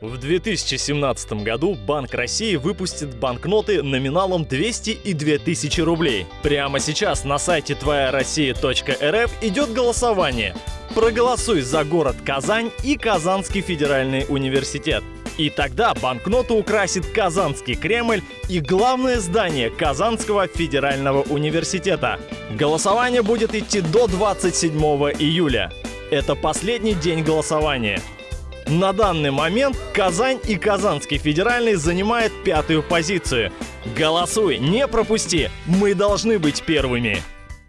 В 2017 году Банк России выпустит банкноты номиналом 200 и 2000 рублей. Прямо сейчас на сайте твояроссия.рф идет голосование. Проголосуй за город Казань и Казанский федеральный университет. И тогда банкноту украсит Казанский Кремль и главное здание Казанского федерального университета. Голосование будет идти до 27 июля. Это последний день голосования. На данный момент Казань и Казанский федеральный занимают пятую позицию. Голосуй, не пропусти, мы должны быть первыми.